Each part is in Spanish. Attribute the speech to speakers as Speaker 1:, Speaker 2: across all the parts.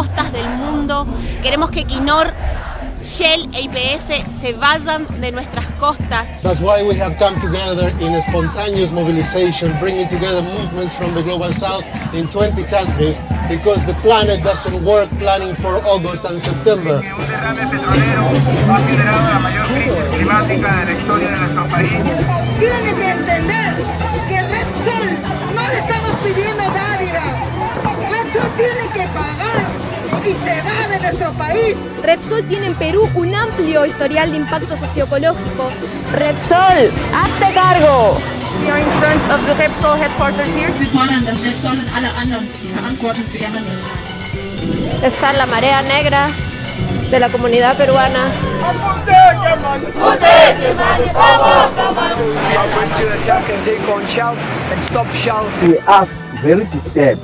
Speaker 1: costas del mundo. Queremos que Quinor Shell e YPF se vayan de nuestras costas.
Speaker 2: That's why we have come together in a spontaneous mobilization, bringing together movements from the Global South in 20 countries, because the planet doesn't work planning for August and September.
Speaker 3: Un derrame petrolero ha generado la mayor crisis climática de la historia de nuestro país.
Speaker 4: Tienen que entender que Repsol no le estamos pidiendo dádiva. Repsol tiene que pagar y se va de nuestro país.
Speaker 5: Repsol tiene en Perú un amplio historial de impactos socioecológicos.
Speaker 6: Repsol, hazte cargo.
Speaker 7: We are in front of the Repsol headquarters here.
Speaker 8: Wir fordern, dass Repsol und alle anderen Verantwortung für ihr Handeln
Speaker 6: Está la marea negra de la comunidad peruana.
Speaker 9: We are very disturbed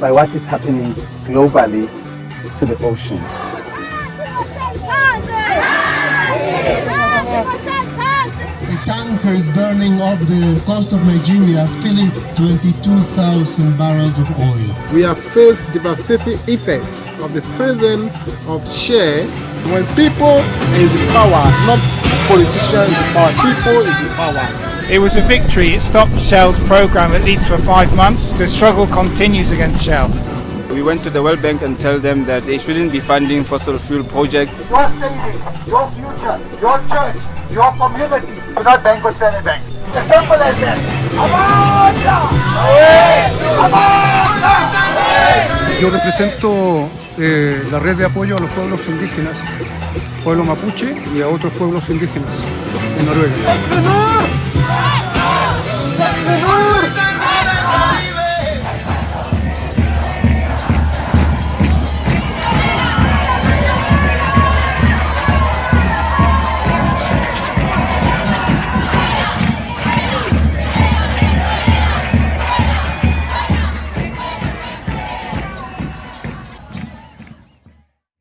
Speaker 9: by what is happening globally to the ocean.
Speaker 2: The tanker is burning off the coast of Nigeria, spilling 22,000 barrels of oil.
Speaker 10: We have faced devastating effects of the prison of share when people is in power, not politicians in power. People is in power.
Speaker 11: It was a victory. It stopped Shell's program at least for five months. The struggle continues against Shell.
Speaker 12: We went to the World Bank and tell them that they shouldn't be funding fossil fuel projects.
Speaker 13: Your savings, your future, your church, your community do not bank with Standard Bank. It's as simple as that.
Speaker 14: Yo represento eh, la red de apoyo a los pueblos indígenas, pueblo mapuche y a otros pueblos indígenas en Noruega.